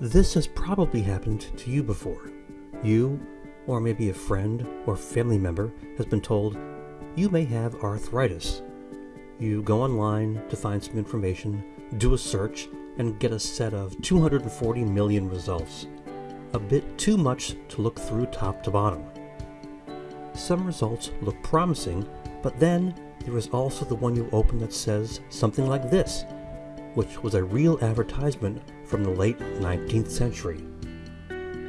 This has probably happened to you before. You, or maybe a friend or family member, has been told you may have arthritis. You go online to find some information, do a search, and get a set of 240 million results. A bit too much to look through top to bottom. Some results look promising, but then there is also the one you open that says something like this, which was a real advertisement from the late 19th century.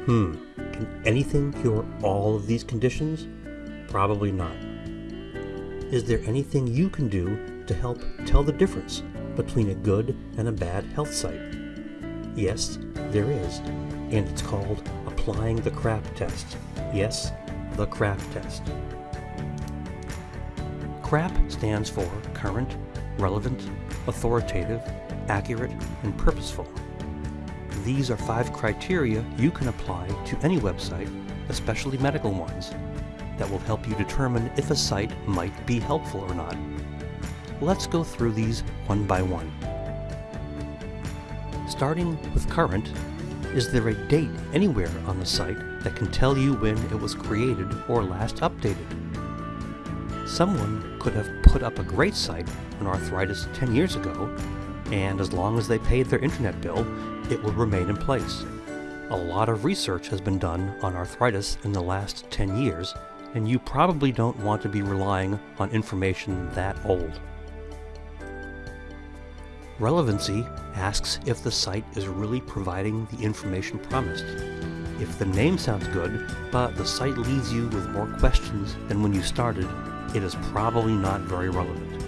Hmm, can anything cure all of these conditions? Probably not. Is there anything you can do to help tell the difference between a good and a bad health site? Yes, there is, and it's called applying the CRAP test. Yes, the CRAP test. CRAP stands for current, relevant, authoritative, accurate, and purposeful. These are five criteria you can apply to any website, especially medical ones, that will help you determine if a site might be helpful or not. Let's go through these one by one. Starting with current, is there a date anywhere on the site that can tell you when it was created or last updated? Someone could have put up a great site on arthritis 10 years ago, and as long as they paid their internet bill, it will remain in place. A lot of research has been done on arthritis in the last 10 years, and you probably don't want to be relying on information that old. Relevancy asks if the site is really providing the information promised. If the name sounds good, but the site leaves you with more questions than when you started, it is probably not very relevant.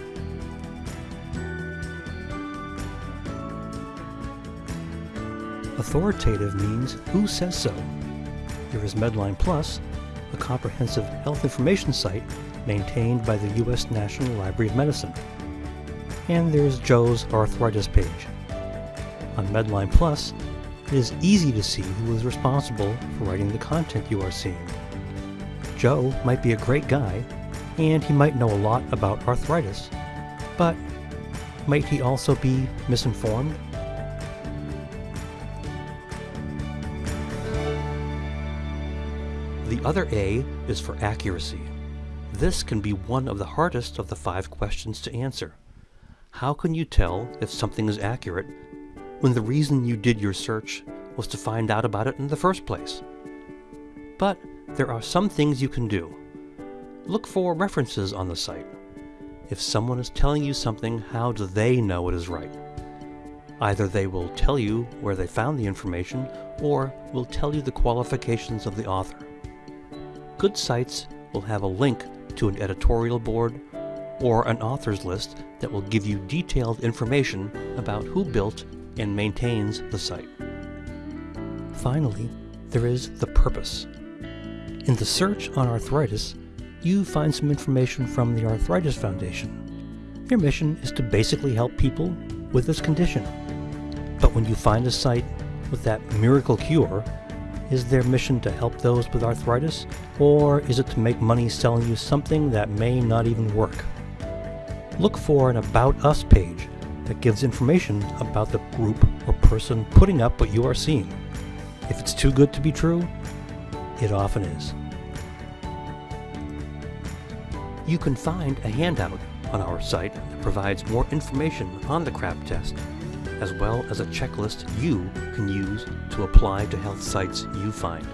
Authoritative means who says so. There is Medline Plus, a comprehensive health information site maintained by the U.S. National Library of Medicine. And there's Joe's arthritis page. On Medline Plus, it is easy to see who is responsible for writing the content you are seeing. Joe might be a great guy, and he might know a lot about arthritis, but might he also be misinformed? The other A is for accuracy. This can be one of the hardest of the five questions to answer. How can you tell if something is accurate when the reason you did your search was to find out about it in the first place? But there are some things you can do. Look for references on the site. If someone is telling you something, how do they know it is right? Either they will tell you where they found the information, or will tell you the qualifications of the author. Good sites will have a link to an editorial board or an authors list that will give you detailed information about who built and maintains the site. Finally, there is the purpose. In the search on arthritis, you find some information from the Arthritis Foundation. Their mission is to basically help people with this condition. But when you find a site with that miracle cure, is their mission to help those with arthritis, or is it to make money selling you something that may not even work? Look for an About Us page that gives information about the group or person putting up what you are seeing. If it's too good to be true, it often is. You can find a handout on our site that provides more information on the CRAP test as well as a checklist you can use to apply to health sites you find.